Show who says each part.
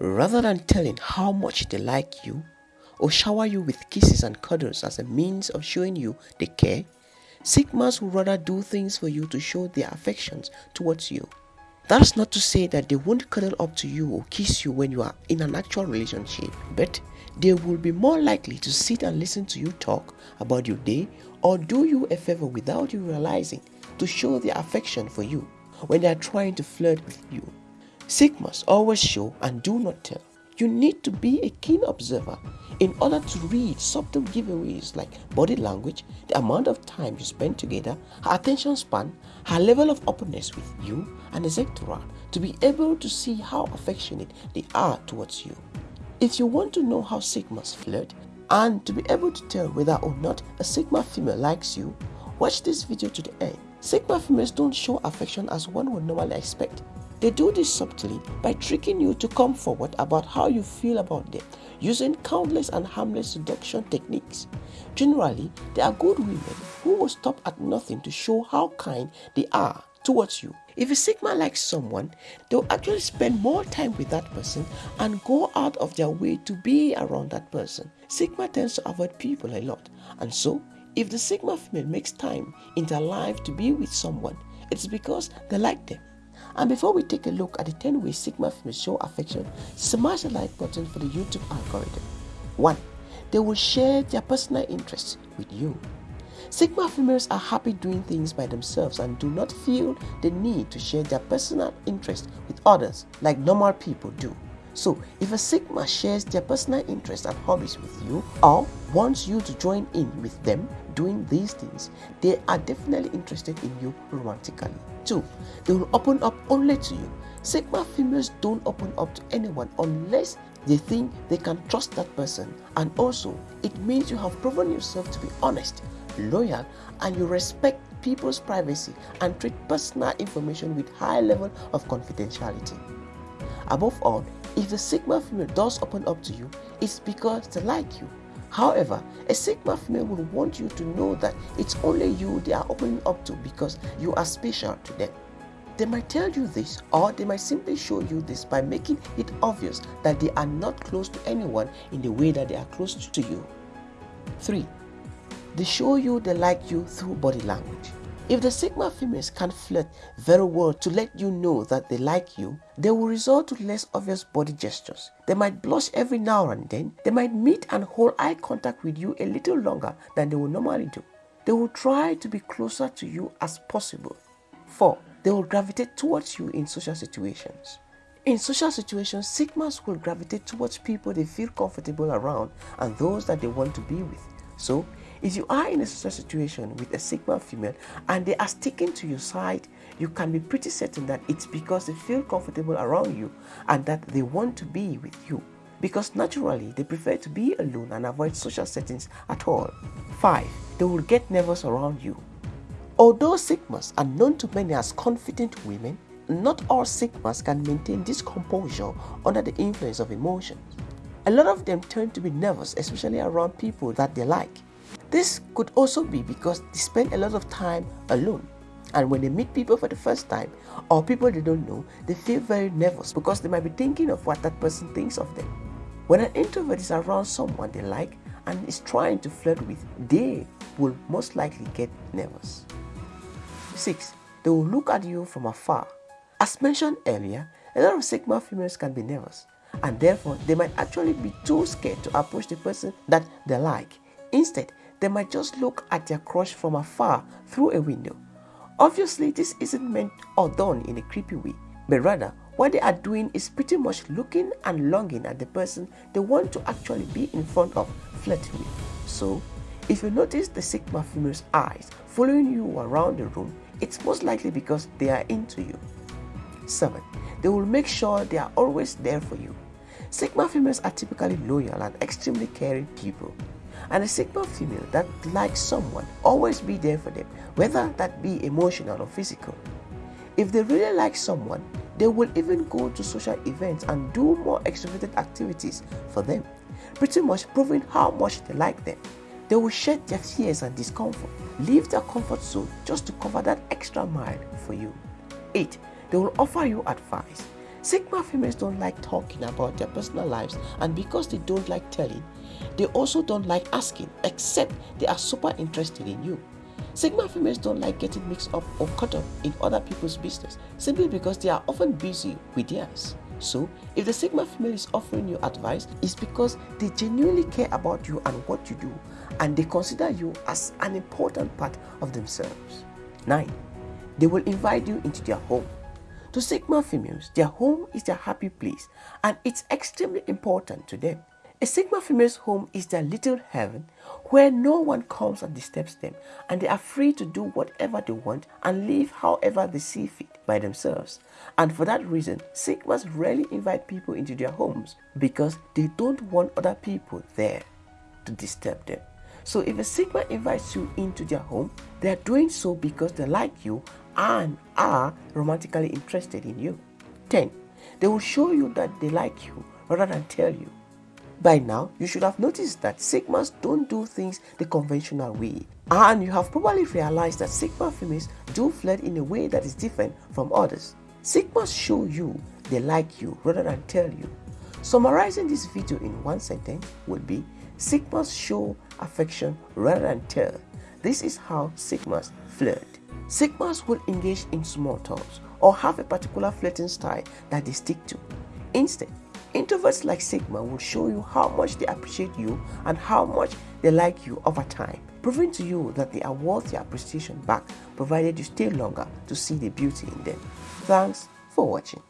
Speaker 1: Rather than telling how much they like you or shower you with kisses and cuddles as a means of showing you they care, Sigmas would rather do things for you to show their affections towards you. That's not to say that they won't cuddle up to you or kiss you when you are in an actual relationship, but they will be more likely to sit and listen to you talk about your day or do you a favor without you realizing to show their affection for you when they are trying to flirt with you. Sigmas always show and do not tell. You need to be a keen observer in order to read subtle giveaways like body language, the amount of time you spend together, her attention span, her level of openness with you, and etc. to be able to see how affectionate they are towards you. If you want to know how Sigmas flirt and to be able to tell whether or not a Sigma female likes you, watch this video to the end. Sigma females don't show affection as one would normally expect. They do this subtly by tricking you to come forward about how you feel about them using countless and harmless seduction techniques. Generally, they are good women who will stop at nothing to show how kind they are towards you. If a Sigma likes someone, they'll actually spend more time with that person and go out of their way to be around that person. Sigma tends to avoid people a lot, and so if the Sigma female makes time in their life to be with someone, it's because they like them. And before we take a look at the 10 ways Sigma females show affection, smash the like button for the YouTube algorithm. 1. They will share their personal interests with you. Sigma females are happy doing things by themselves and do not feel the need to share their personal interests with others like normal people do. So, if a Sigma shares their personal interests and hobbies with you or wants you to join in with them doing these things, they are definitely interested in you romantically. 2. They will open up only to you. Sigma females don't open up to anyone unless they think they can trust that person. And also, it means you have proven yourself to be honest, loyal, and you respect people's privacy and treat personal information with high level of confidentiality. Above all, if the Sigma female does open up to you, it's because they like you. However, a Sigma female will want you to know that it's only you they are opening up to because you are special to them. They might tell you this or they might simply show you this by making it obvious that they are not close to anyone in the way that they are close to you. 3. They show you they like you through body language. If the Sigma females can flirt very well to let you know that they like you, they will resort to less obvious body gestures. They might blush every now and then. They might meet and hold eye contact with you a little longer than they would normally do. They will try to be closer to you as possible. 4. They will gravitate towards you in social situations. In social situations, Sigmas will gravitate towards people they feel comfortable around and those that they want to be with. So, if you are in a social situation with a Sigma female and they are sticking to your side, you can be pretty certain that it's because they feel comfortable around you and that they want to be with you. Because naturally, they prefer to be alone and avoid social settings at all. 5. They will get nervous around you. Although Sigmas are known to many as confident women, not all Sigmas can maintain this composure under the influence of emotions. A lot of them tend to be nervous, especially around people that they like. This could also be because they spend a lot of time alone. And when they meet people for the first time or people they don't know, they feel very nervous because they might be thinking of what that person thinks of them. When an introvert is around someone they like and is trying to flirt with, they will most likely get nervous. 6. They will look at you from afar. As mentioned earlier, a lot of Sigma females can be nervous and therefore they might actually be too scared to approach the person that they like. Instead, they might just look at their crush from afar through a window. Obviously, this isn't meant or done in a creepy way, but rather what they are doing is pretty much looking and longing at the person they want to actually be in front of, flirting with. So, if you notice the Sigma female's eyes following you around the room, it's most likely because they are into you. 7. They will make sure they are always there for you. Sigma females are typically loyal and extremely caring people and a Sigma female that likes someone always be there for them, whether that be emotional or physical. If they really like someone, they will even go to social events and do more extroverted activities for them, pretty much proving how much they like them. They will shed their fears and discomfort, leave their comfort zone just to cover that extra mile for you. 8. They will offer you advice. Sigma females don't like talking about their personal lives, and because they don't like telling, they also don't like asking, except they are super interested in you. Sigma females don't like getting mixed up or caught up in other people's business simply because they are often busy with theirs. So, if the Sigma female is offering you advice, it's because they genuinely care about you and what you do, and they consider you as an important part of themselves. 9. They will invite you into their home. To Sigma females, their home is their happy place and it's extremely important to them. A Sigma female's home is their little heaven where no one comes and disturbs them and they are free to do whatever they want and live however they see fit by themselves. And for that reason, Sigmas rarely invite people into their homes because they don't want other people there to disturb them. So if a Sigma invites you into their home, they are doing so because they like you and are romantically interested in you. 10. They will show you that they like you rather than tell you. By now, you should have noticed that Sigmas don't do things the conventional way. And you have probably realized that Sigma females do flirt in a way that is different from others. Sigmas show you they like you rather than tell you. Summarizing this video in one sentence would be Sigmas show affection rather than tell. This is how Sigmas flirt. Sigmas will engage in small talks or have a particular flirting style that they stick to. Instead, introverts like Sigma will show you how much they appreciate you and how much they like you over time, proving to you that they are worth your appreciation back provided you stay longer to see the beauty in them. Thanks for watching.